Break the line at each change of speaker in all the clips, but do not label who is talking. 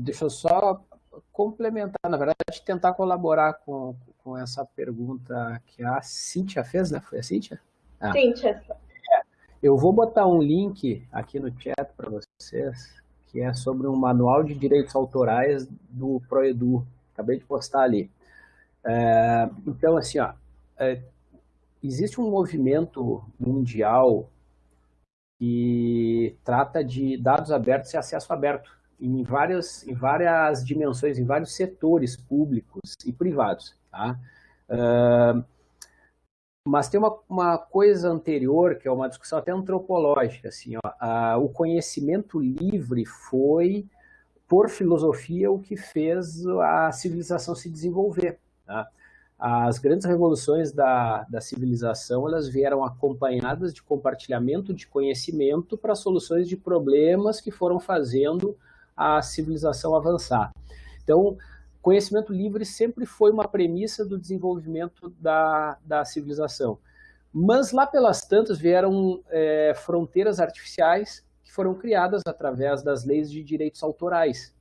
deixa eu só complementar, na verdade, tentar colaborar com, com essa pergunta que a Cíntia fez, né? Foi a Cíntia?
Ah. Cíntia.
Eu vou botar um link aqui no chat para vocês, que é sobre um manual de direitos autorais do Proedu. Acabei de postar ali. É, então, assim, ó, é, existe um movimento mundial que trata de dados abertos e acesso aberto em várias, em várias dimensões, em vários setores públicos e privados. Tá? Uh, mas tem uma, uma coisa anterior, que é uma discussão até antropológica. Assim, ó, o conhecimento livre foi, por filosofia, o que fez a civilização se desenvolver. Tá? As grandes revoluções da, da civilização elas vieram acompanhadas de compartilhamento de conhecimento para soluções de problemas que foram fazendo a civilização avançar. Então, conhecimento livre sempre foi uma premissa do desenvolvimento da, da civilização. Mas lá pelas tantas vieram é, fronteiras artificiais que foram criadas através das leis de direitos autorais.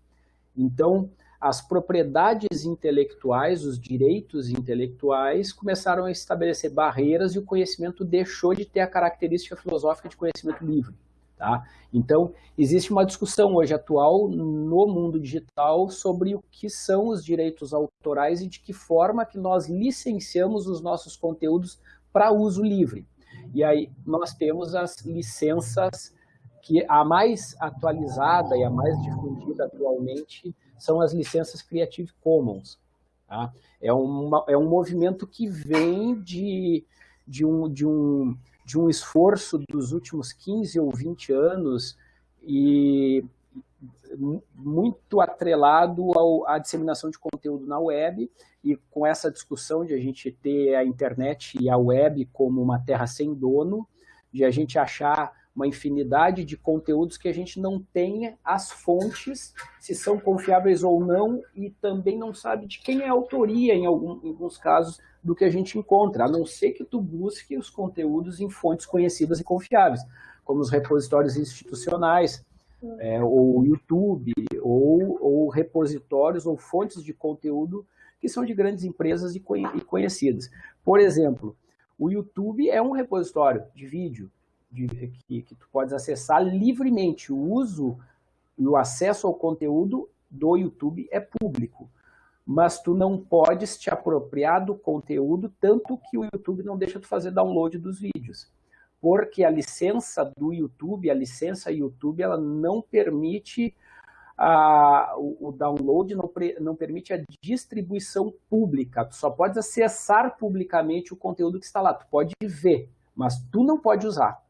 Então, as propriedades intelectuais, os direitos intelectuais começaram a estabelecer barreiras e o conhecimento deixou de ter a característica filosófica de conhecimento livre. Tá? Então, existe uma discussão hoje atual no mundo digital sobre o que são os direitos autorais e de que forma que nós licenciamos os nossos conteúdos para uso livre. E aí nós temos as licenças que a mais atualizada e a mais difundida atualmente são as licenças Creative Commons. Tá? É, uma, é um movimento que vem de, de, um, de, um, de um esforço dos últimos 15 ou 20 anos e muito atrelado ao, à disseminação de conteúdo na web. E com essa discussão de a gente ter a internet e a web como uma terra sem dono, de a gente achar uma infinidade de conteúdos que a gente não tenha as fontes, se são confiáveis ou não, e também não sabe de quem é a autoria, em, algum, em alguns casos, do que a gente encontra, a não ser que tu busque os conteúdos em fontes conhecidas e confiáveis, como os repositórios institucionais, é, ou YouTube, ou, ou, repositórios ou fontes de conteúdo que são de grandes empresas e, e conhecidas. Por exemplo, o YouTube é um repositório de vídeo, de, que, que tu podes acessar livremente. O uso e o acesso ao conteúdo do YouTube é público. Mas tu não podes te apropriar do conteúdo, tanto que o YouTube não deixa tu fazer download dos vídeos. Porque a licença do YouTube, a licença YouTube, ela não permite a, o, o, download, não, não permite a distribuição pública. Tu só pode acessar publicamente o conteúdo que está lá. Tu pode ver, mas tu não pode usar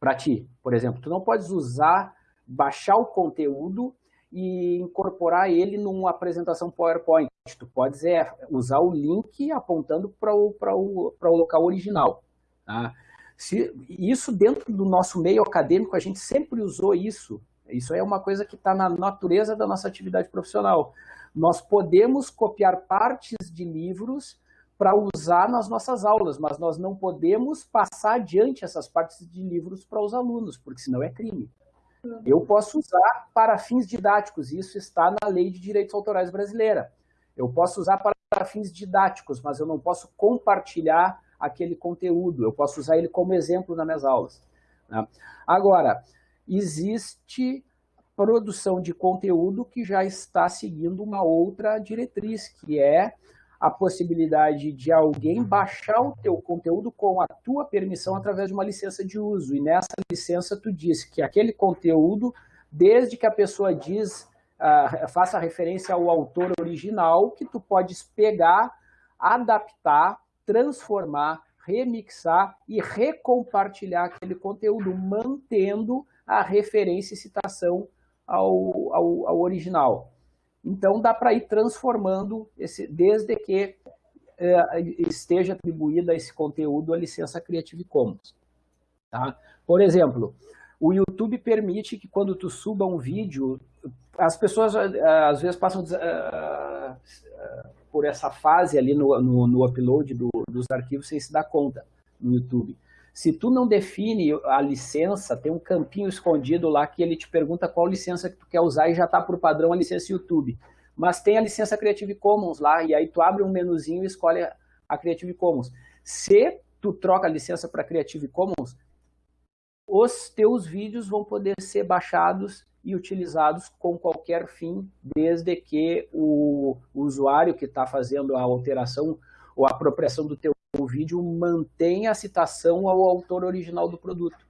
para ti. Por exemplo, tu não podes usar, baixar o conteúdo e incorporar ele numa apresentação PowerPoint. Tu podes é, usar o link apontando para o, o, o local original. Tá? Se, isso dentro do nosso meio acadêmico, a gente sempre usou isso. Isso é uma coisa que está na natureza da nossa atividade profissional. Nós podemos copiar partes de livros para usar nas nossas aulas, mas nós não podemos passar adiante essas partes de livros para os alunos, porque senão é crime. Eu posso usar para fins didáticos, isso está na Lei de Direitos Autorais brasileira. Eu posso usar para fins didáticos, mas eu não posso compartilhar aquele conteúdo, eu posso usar ele como exemplo nas minhas aulas. Né? Agora, existe produção de conteúdo que já está seguindo uma outra diretriz, que é a possibilidade de alguém baixar o teu conteúdo com a tua permissão através de uma licença de uso. E nessa licença tu diz que aquele conteúdo, desde que a pessoa diz, uh, faça referência ao autor original, que tu podes pegar, adaptar, transformar, remixar e recompartilhar aquele conteúdo, mantendo a referência e citação ao, ao, ao original. Então, dá para ir transformando, esse, desde que é, esteja atribuída a esse conteúdo a licença Creative Commons. Tá? Por exemplo, o YouTube permite que quando tu suba um vídeo, as pessoas é, às vezes passam uh, por essa fase ali no, no, no upload do, dos arquivos sem se dar conta no YouTube. Se tu não define a licença, tem um campinho escondido lá que ele te pergunta qual licença que tu quer usar e já está por padrão a licença YouTube. Mas tem a licença Creative Commons lá, e aí tu abre um menuzinho e escolhe a Creative Commons. Se tu troca a licença para Creative Commons, os teus vídeos vão poder ser baixados e utilizados com qualquer fim, desde que o usuário que está fazendo a alteração ou a apropriação do teu vídeo mantenha a citação ao autor original do produto.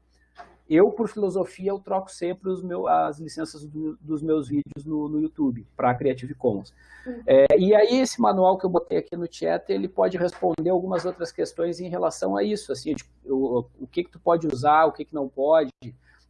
Eu, por filosofia, eu troco sempre as licenças do, dos meus vídeos no, no YouTube para Creative Commons. Uhum. É, e aí, esse manual que eu botei aqui no chat, ele pode responder algumas outras questões em relação a isso, assim, tipo, o, o que que tu pode usar, o que que não pode,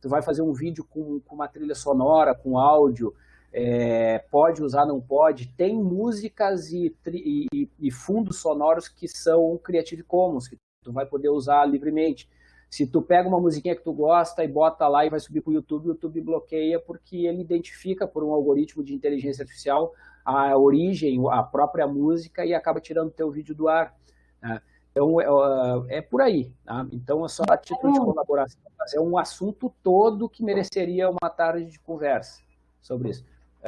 tu vai fazer um vídeo com, com uma trilha sonora, com áudio, é, pode usar, não pode. Tem músicas e, e, e, fundos sonoros que são Creative Commons, que tu vai poder usar livremente. Se tu pega uma musiquinha que tu gosta e bota lá e vai subir para o YouTube, o YouTube bloqueia porque ele identifica por um algoritmo de inteligência artificial a origem, a própria música e acaba tirando o teu vídeo do ar. Né? Então, é, é, por aí. Tá? Então, é só a título de colaboração. Mas é um assunto todo que mereceria uma tarde de conversa sobre isso.